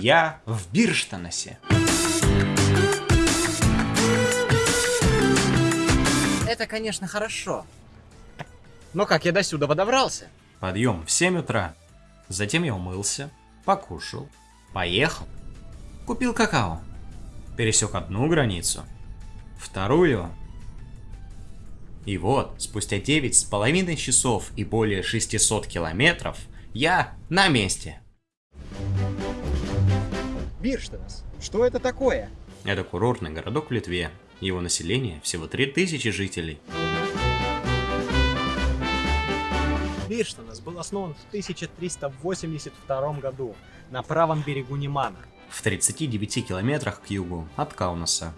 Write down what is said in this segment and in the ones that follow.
Я в Бирштанасе. Это, конечно, хорошо. Но как я до сюда добрался? Подъем в 7 утра. Затем я умылся, покушал, поехал, купил какао, пересек одну границу, вторую. И вот, спустя 9 с половиной часов и более 600 километров, я на месте. Бирштанас, что это такое? Это курортный городок в Литве. Его население всего 3000 жителей. Бирштанас был основан в 1382 году на правом берегу Немана. В 39 километрах к югу от Каунаса.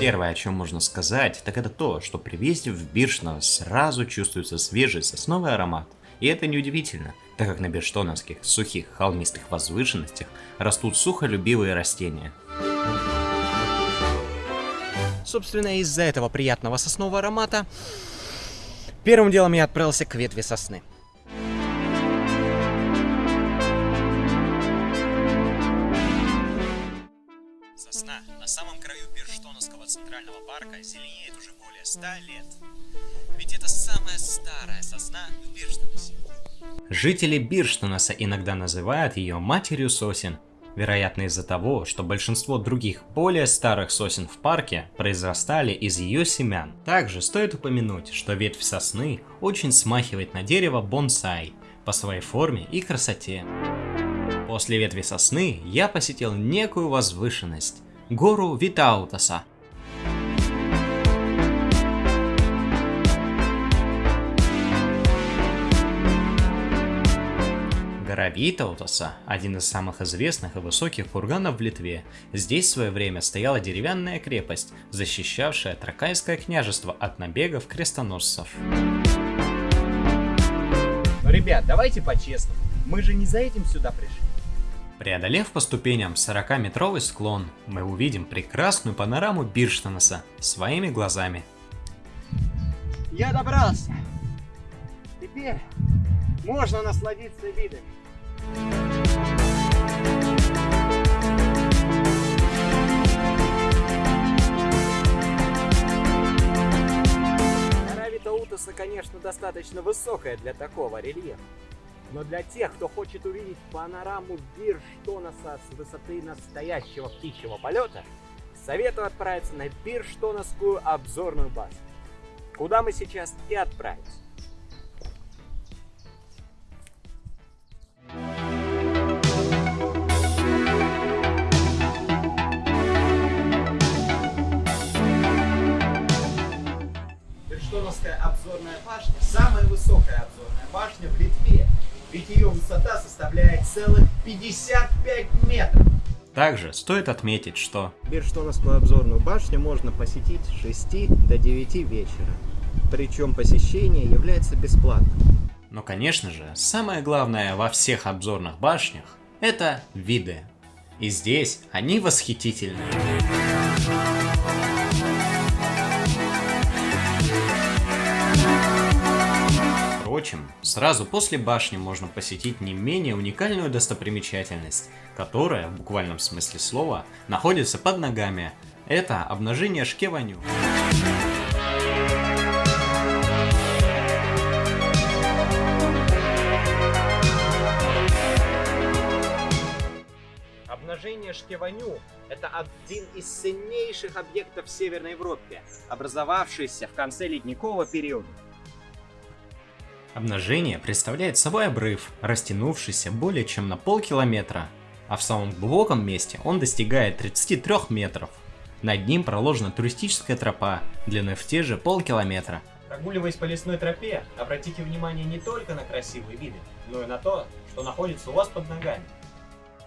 Первое, о чем можно сказать, так это то, что при въезде в Биршно сразу чувствуется свежий сосновый аромат. И это неудивительно, так как на бирштоновских сухих холмистых возвышенностях растут сухолюбивые растения. Собственно, из-за этого приятного соснового аромата, первым делом я отправился к ветви сосны. Сосна на самом краю Бирштоновского центрального парка зеленеет уже более 100 лет. Ведь это самая старая сосна в Бирштонасе. Жители Бирштонаса иногда называют ее матерью сосен, вероятно из-за того, что большинство других более старых сосен в парке произрастали из ее семян. Также стоит упомянуть, что ветвь сосны очень смахивает на дерево бонсай по своей форме и красоте. После ветви сосны я посетил некую возвышенность, гору Витаутаса. Гора Витаутаса – один из самых известных и высоких курганов в Литве. Здесь в свое время стояла деревянная крепость, защищавшая Тракайское княжество от набегов крестоносцев. Но, ребят, давайте по-честному. Мы же не за этим сюда пришли. Преодолев по ступеням 40-метровый склон, мы увидим прекрасную панораму Бирштанаса своими глазами. Я добрался. Теперь можно насладиться видами. Гора Витаутаса, конечно, достаточно высокая для такого рельефа. Но для тех, кто хочет увидеть панораму Бирштонаса с высоты настоящего птичьего полета, советую отправиться на Бирштонасскую обзорную базу, куда мы сейчас и отправимся. 55 метров. Также стоит отметить, что Бирштоновскую обзорную башню можно посетить с 6 до 9 вечера. Причем посещение является бесплатным. Но, конечно же, самое главное во всех обзорных башнях – это виды. И здесь они восхитительны. Впрочем, сразу после башни можно посетить не менее уникальную достопримечательность, которая, в буквальном смысле слова, находится под ногами. Это обнажение Шкеваню. Обнажение Шкеваню – это один из ценнейших объектов в Северной Европе, образовавшийся в конце ледникового периода. Обнажение представляет собой обрыв, растянувшийся более чем на полкилометра, а в самом глубоком месте он достигает 33 метров. Над ним проложена туристическая тропа, длиной в те же полкилометра. Прогуливаясь по лесной тропе, обратите внимание не только на красивые виды, но и на то, что находится у вас под ногами.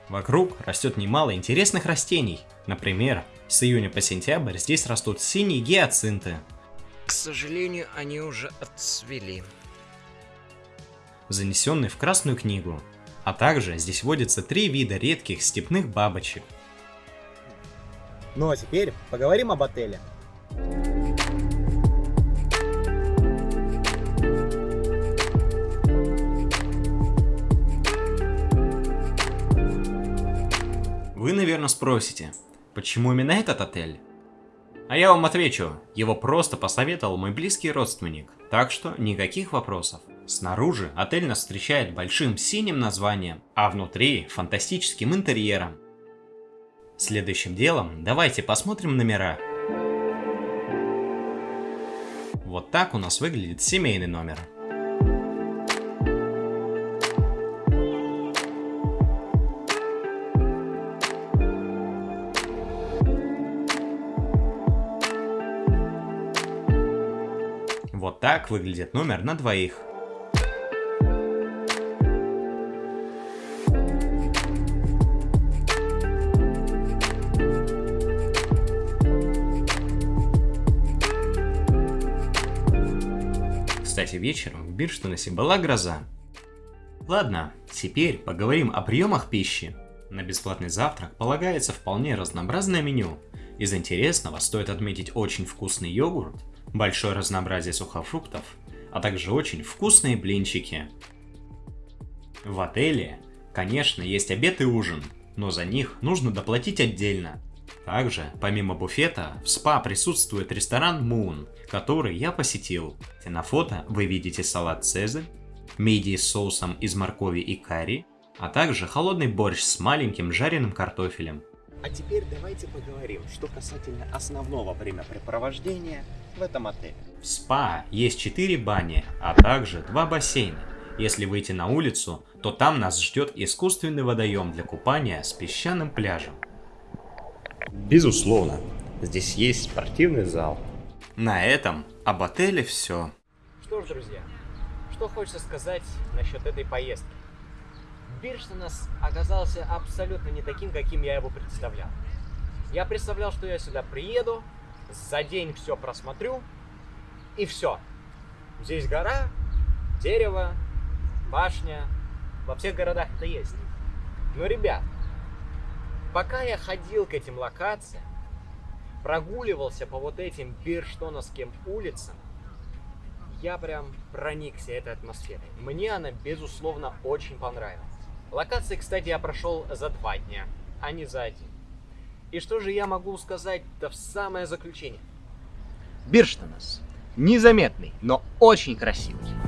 Вокруг растет немало интересных растений. Например, с июня по сентябрь здесь растут синие гиацинты, К сожалению, они уже отцвели. Занесенные в Красную книгу. А также здесь водятся три вида редких степных бабочек. Ну а теперь поговорим об отеле. Вы, наверное, спросите, почему именно этот отель? А я вам отвечу, его просто посоветовал мой близкий родственник, так что никаких вопросов. Снаружи отель нас встречает большим синим названием, а внутри фантастическим интерьером. Следующим делом давайте посмотрим номера. Вот так у нас выглядит семейный номер. Вот так выглядит номер на двоих. Кстати, вечером в Бирштонасе была гроза. Ладно, теперь поговорим о приемах пищи. На бесплатный завтрак полагается вполне разнообразное меню. Из интересного стоит отметить очень вкусный йогурт, большое разнообразие сухофруктов, а также очень вкусные блинчики. В отеле, конечно, есть обед и ужин, но за них нужно доплатить отдельно. Также, помимо буфета, в спа присутствует ресторан Moon, который я посетил. На фото вы видите салат Цезарь, мидии с соусом из моркови и карри, а также холодный борщ с маленьким жареным картофелем. А теперь давайте поговорим, что касательно основного времяпрепровождения в этом отеле. В спа есть 4 бани, а также 2 бассейна. Если выйти на улицу, то там нас ждет искусственный водоем для купания с песчаным пляжем. Безусловно, здесь есть спортивный зал. На этом об отеле все. Что ж, друзья, что хочется сказать насчет этой поездки. Бирштонас оказался абсолютно не таким, каким я его представлял. Я представлял, что я сюда приеду, за день все просмотрю, и все. Здесь гора, дерево, башня. Во всех городах это есть. Но, ребят, Пока я ходил к этим локациям, прогуливался по вот этим бирштоновским улицам, я прям проникся этой атмосферой. Мне она, безусловно, очень понравилась. Локации, кстати, я прошел за два дня, а не за один. И что же я могу сказать-то в самое заключение? Бирштонос. Незаметный, но очень красивый.